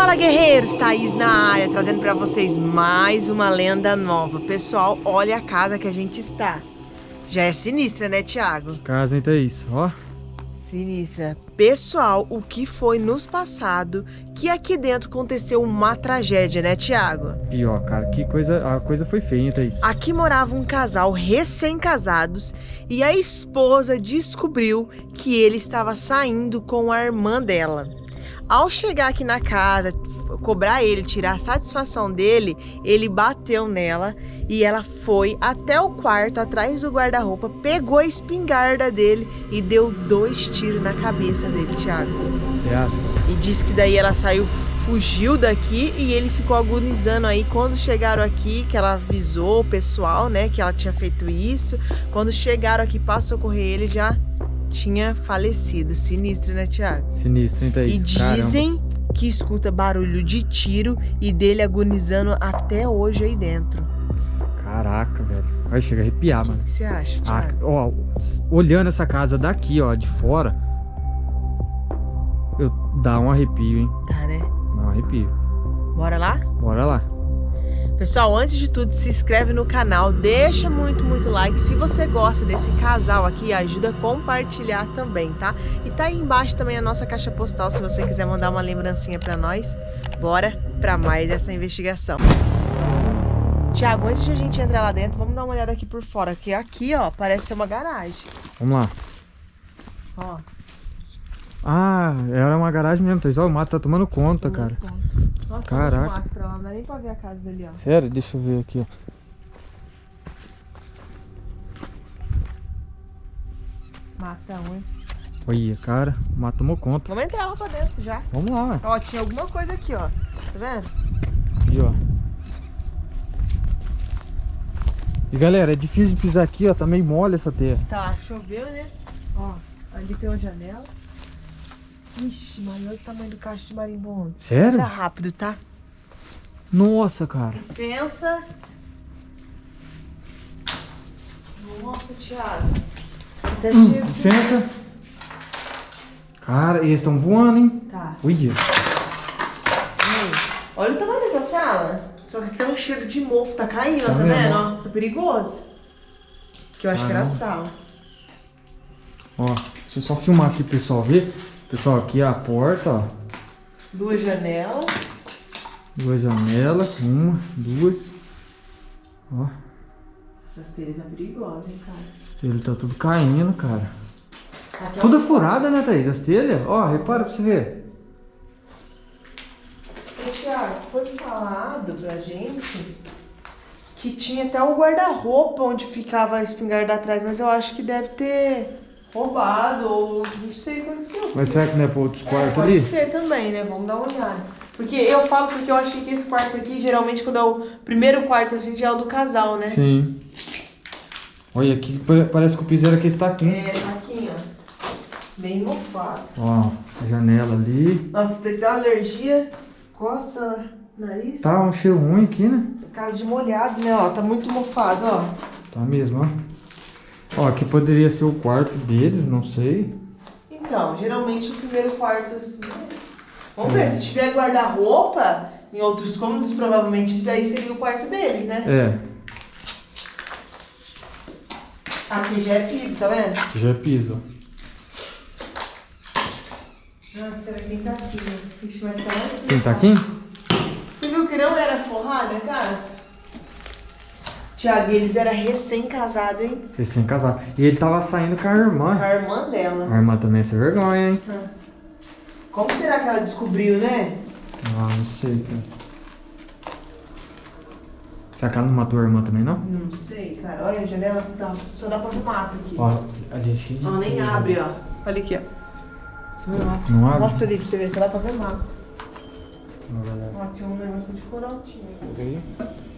Fala guerreiros, Thaís na área, trazendo pra vocês mais uma lenda nova. Pessoal, olha a casa que a gente está. Já é sinistra, né, Thiago? Casa, hein, Thaís? Ó. Sinistra. Pessoal, o que foi nos passado que aqui dentro aconteceu uma tragédia, né, Thiago? E ó, cara, que coisa, a coisa foi feia, hein, Thaís? Aqui morava um casal recém-casados e a esposa descobriu que ele estava saindo com a irmã dela. Ao chegar aqui na casa, cobrar ele, tirar a satisfação dele, ele bateu nela e ela foi até o quarto, atrás do guarda-roupa, pegou a espingarda dele e deu dois tiros na cabeça dele, Thiago. Você acha? E disse que daí ela saiu, fugiu daqui e ele ficou agonizando aí. Quando chegaram aqui, que ela avisou o pessoal, né, que ela tinha feito isso. Quando chegaram aqui para socorrer ele, já tinha falecido. Sinistro, né, Thiago? Sinistro, hein, Thaís? E dizem Caramba. que escuta barulho de tiro e dele agonizando até hoje aí dentro. Caraca, velho. Vai chegar a arrepiar, mano. O que você acha, Ah, Thiago? ó, olhando essa casa daqui, ó, de fora, eu dá um arrepio, hein? Tá, né? Dá um arrepio. Bora lá? Bora lá. Pessoal, antes de tudo, se inscreve no canal, deixa muito, muito like. Se você gosta desse casal aqui, ajuda a compartilhar também, tá? E tá aí embaixo também a nossa caixa postal, se você quiser mandar uma lembrancinha pra nós. Bora pra mais essa investigação. Tiago, antes de a gente entrar lá dentro, vamos dar uma olhada aqui por fora, que aqui, ó, parece ser uma garagem. Vamos lá. Ó, Ah, era uma garagem mesmo, Thaís. Ó, o mato tá tomando conta, cara. Nossa, Caraca. mato pra lá, não dá nem pra ver a casa dele, ó. Sério? Deixa eu ver aqui, ó. Matão, hein? Olha, cara, o mato tomou conta. Vamos entrar lá pra dentro já. Vamos lá, ué. Ó, tinha alguma coisa aqui, ó. Tá vendo? Aqui, ó. E galera, é difícil de pisar aqui, ó. Tá meio mole essa terra. Tá, choveu, né? Ó, ali tem uma janela. Ixi, mas olha o tamanho do cacho de marimbondo. Sério? Era rápido, tá? Nossa, cara. Licença. Nossa, Thiago. Até cheio de... Hum, Licença. Cara, eles estão voando, hein? Tá. Aí. Olha o tamanho dessa sala. Só que aqui tá um cheiro de mofo, tá caindo, Tá tá vendo? Ó, tá perigoso. Que eu acho que era a Caramba. sala. Ó, deixa eu só filmar aqui pro pessoal ver. Pessoal, aqui é a porta, ó. Duas janelas. Duas janelas. Uma, duas. Ó, Essas telhas tá perigosas, hein, cara. as telhas tá tudo caindo, cara. Aqui. Toda furada, né, Thaís? As telhas? Ó, repara pra você ver. Ô, Thiago, foi falado pra gente que tinha até o guarda-roupa onde ficava a espingarda atrás, mas eu acho que deve ter roubado ou não sei o que aconteceu. Mas será que não é pra outros É, quartos pode ali? ser também, né? Vamos dar uma olhada. Porque eu falo porque eu achei que esse quarto aqui, geralmente quando é o primeiro quarto, assim, já é o do casal, né? Sim. Olha, aqui pa- parece que o piso era aqui está aqui. É, tá aqui, ó. Bem mofado. Ó, a janela ali. Nossa, tem que dar uma alergia. Coça nariz. Tá um cheiro ruim aqui, né? Casa de molhado, né? Ó, tá muito mofado, ó. Tá mesmo, ó. Ó, aqui poderia ser o quarto deles, não sei. Então, geralmente o primeiro quarto assim. né? Vamos ver, se tiver guarda-roupa em outros cômodos, provavelmente isso daí seria o quarto deles, né? É, Aqui já é piso, tá vendo? já é piso. Ah, peraí, quem tá aqui, né? Mas tá. Quem tá aqui? Você viu que não era forrada a casa? Tiago, eles eram recém-casados, hein? Recém-casado. E ele tava saindo com a Com irmã. a irmã dela. A irmã também é sem vergonha, hein? Como será que ela descobriu, né? Ah, não sei, cara. Será que ela não matou a irmã também, não? Não sei, cara. Olha, a janela só dá, só dá pra ver mato aqui. Ó, ali é cheio de Ela nem abre, ó. Olha aqui, ó. Não abre. Não abre? Mostra ali pra você ver, só dá pra ver mato. Ó, tinha um negócio de coraltinho. Peraí. Diz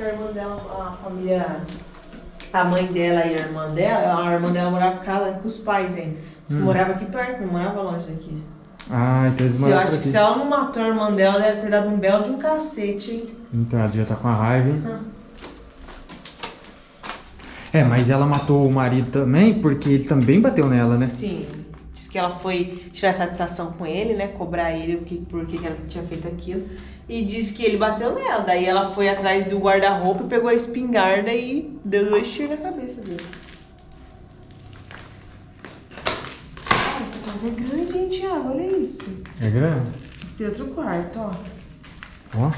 que a irmã dela, a família. A mãe dela e a irmã dela, a irmã dela morava com os pais ainda. Que Hum. morava aqui perto, não morava longe daqui. Ah, então eles Se eu acho que aqui. se ela não matou a irmã dela, deve ter dado um belo de um cacete, hein? Então ela já tá com a raiva, hein? Ah. É, mas ela matou o marido também porque ele também bateu nela, né? Sim. Diz que ela foi tirar satisfação com ele, né? Cobrar ele por que, por que ela tinha feito aquilo. E disse que ele bateu nela. Daí ela foi atrás do guarda-roupa, pegou a espingarda e deu dois tiros na cabeça dele. Ah, essa casa é grande, hein, Thiago? Olha isso. É grande? Tem outro quarto, ó. Ó.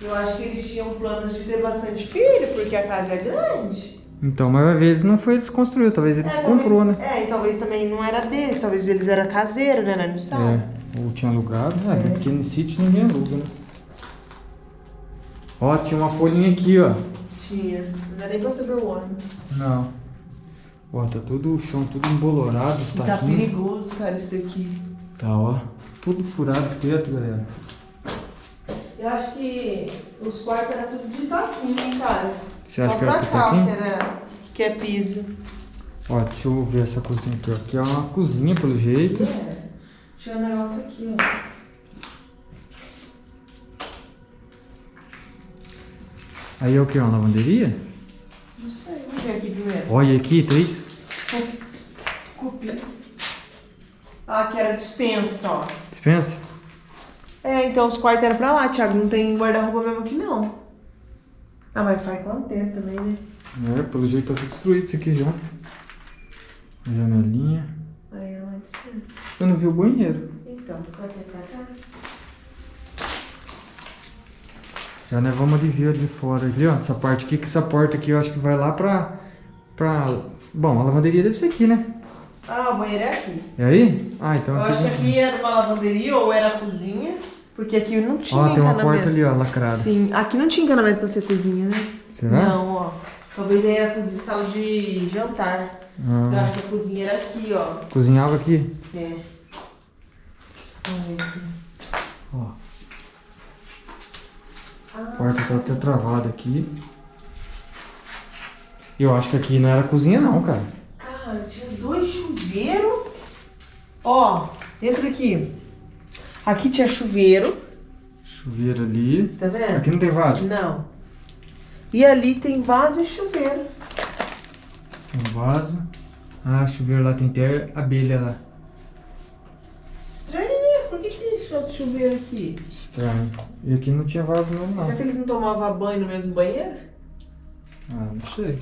Eu acho que eles tinham planos de ter bastante filho, porque a casa é grande. Então, mas às vezes não foi eles construiu, talvez eles É, comprou, talvez, né? É, e talvez também não era deles, talvez eles eram caseiros, né? Não sabe. É, ou tinha alugado. É, porque no sítio ninguém aluga, né? Ó, tinha uma folhinha aqui, ó. Tinha. Não dá nem pra saber o ano. Não. Ó, tá tudo o chão, tudo embolorado, Tá taquinhos. perigoso, cara, isso aqui. Tá, ó. Tudo furado por dentro, galera. Eu acho que os quartos eram tudo de taquinho, hein, cara? Você Só acha que pra cá, taquinho? que, era, que é piso. Ó, deixa eu ver essa cozinha aqui, ó. Aqui é uma cozinha, pelo jeito. É. Tinha um negócio aqui, ó. Aí é o que? Uma lavanderia? Não sei, vamos ver aqui primeiro. Olha aqui, três. Copia. Ah, que era dispensa, ó. Dispensa? É, então os quartos eram pra lá, Thiago. Não tem guarda-roupa mesmo aqui, não. Ah, mas faz quanto tempo também, né? É, pelo jeito tá tudo destruído isso aqui já. Janelinha. Aí é uma dispensa. Eu não vi o banheiro. Então, só que é pra cá? Já né, vamos de ver de fora aqui, ó. Essa parte aqui, que essa porta aqui eu acho que vai lá pra. pra. Bom, a lavanderia deve ser aqui, né? Ah, o banheiro é aqui. É aí? Ah, então Eu acho que aqui era uma lavanderia ou era a cozinha, porque aqui não tinha Ó, tem uma porta ali, ó, lacrada. Sim, aqui não tinha encanamento pra ser cozinha, né? Será? Não, ó. Talvez aí era cozinha, sala de jantar. Eu Ah, acho que a cozinha era aqui, ó. cozinhava aqui. É. Vamos ver aqui. Ó, Ah, a porta tá até travada aqui. Eu acho que aqui não era cozinha não, cara. cara, tinha dois chuveiros. Ó, entra aqui. Aqui tinha chuveiro, Chuveiro ali. tá vendo? Aqui não tem vaso? Não. E ali tem vaso e chuveiro. Um vaso. Ah, chuveiro lá tem até abelha lá. Estranho, né? Por que, que tem chuveiro aqui? Estranho. E aqui não tinha vaso mesmo Será não. que eles não tomavam banho no mesmo banheiro? Ah, não sei.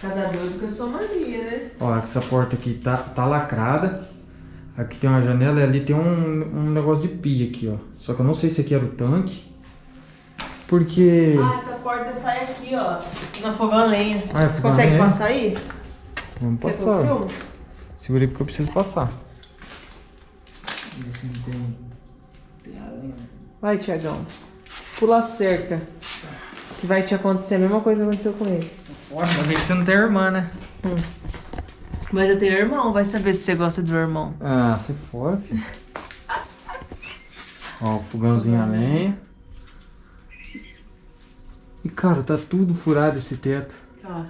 Cada doido com a sua mania, né? Ó, essa porta aqui tá, tá lacrada. Aqui tem uma janela e ali tem um, um negócio de pia aqui, ó. Só que eu não sei se aqui era o tanque. Porque... Ah, essa porta sai aqui, ó. Na fogão a lenha. Ah, é Você consegue lenha? passar aí? Vamos passar. filme? Segurei porque eu preciso passar. Ver se não tem... Tem aranha. Vai, Tiagão. Pula a cerca. Que vai te acontecer a mesma coisa que aconteceu com ele. Tô fora. Ainda bem que você não tem irmã, né? Mas eu tenho irmão, vai saber se você gosta do irmão. Ah, você fora, filho. Ó, o fogãozinho a lenha. E, cara, tá tudo furado esse teto. Tá.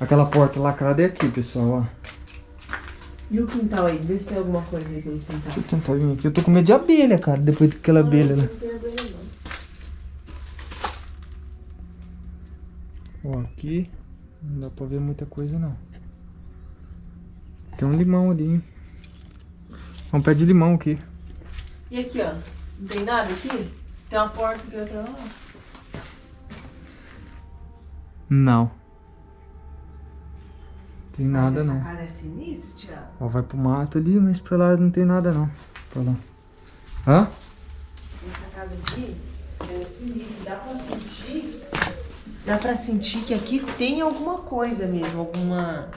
Aquela porta lacrada é aqui, pessoal, ó. E o quintal aí? Vê se tem alguma coisa aí pelo quintal. Deixa eu tentar vir aqui. Eu tô com medo de abelha, cara, depois daquela abelha, né? Não tem abelha, não. Ó, aqui não dá pra ver muita coisa, não. Tem um limão ali, hein? É um pé de limão aqui. E aqui, ó? Não tem nada aqui? Tem uma porta aqui, outra lá. Não. Tem nada, Mas não. Essa casa é sinistra, Thiago. Ó, vai pro mato ali, mas pra lá não tem nada, não. Pra lá. Hã? Essa casa aqui é sinistra. Dá pra sentir. Dá pra sentir que aqui tem alguma coisa mesmo. Alguma.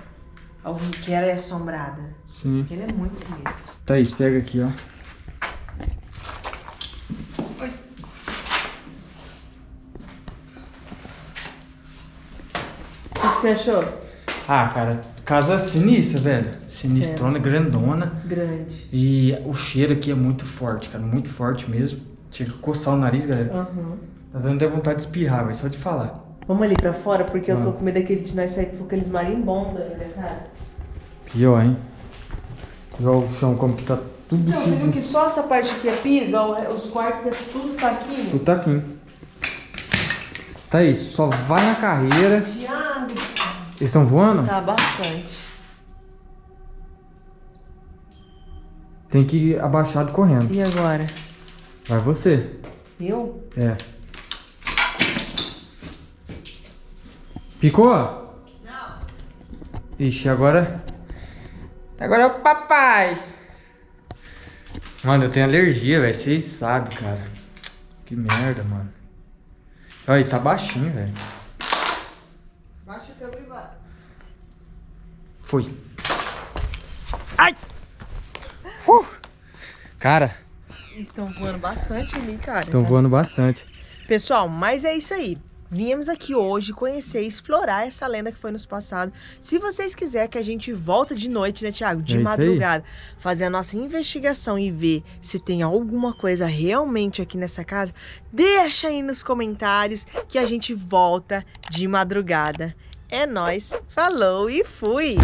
Algum que era assombrada. Sim. Ele é muito sinistro. Thaís, pega aqui, ó. O que, que você achou? Ah, cara, casa sinistra, velho. Sinistrona, grandona. Grande. E o cheiro aqui é muito forte, cara. Muito forte mesmo. Chega a coçar o nariz, galera. Aham. Tá dando até vontade de espirrar, velho. Só de falar. Vamos ali pra fora, porque eu tô Ah. com medo daquele de nós sair com aqueles marimbondos ainda, cara. Pior, hein? Igual o chão, como que tá tudo Não, você viu que só essa parte aqui é piso, ó, os quartos é tudo taquinho. Tudo tá aqui. Tá isso, só vai na carreira. Diabo. Eles estão voando? Tá bastante. Tem que ir abaixado correndo. E agora? Vai você. Eu? É. Picou? Não. Ixi, agora... Agora é o papai. Mano, eu tenho alergia, velho. Vocês sabem, cara. Que merda, mano. Olha, tá baixinho, velho. Baixa o teu privado. Foi. Ai! Uh! Cara, Estão voando bastante ali, cara. estão tá? voando bastante. Pessoal, mas é isso aí. Viemos aqui hoje conhecer e explorar essa lenda que foi nos passado. Se vocês quiserem que a gente volta de noite, né, Thiago? De É madrugada, fazer a nossa investigação e ver se tem alguma coisa realmente aqui nessa casa, deixa aí nos comentários que a gente volta de madrugada. É nóis, falou e fui!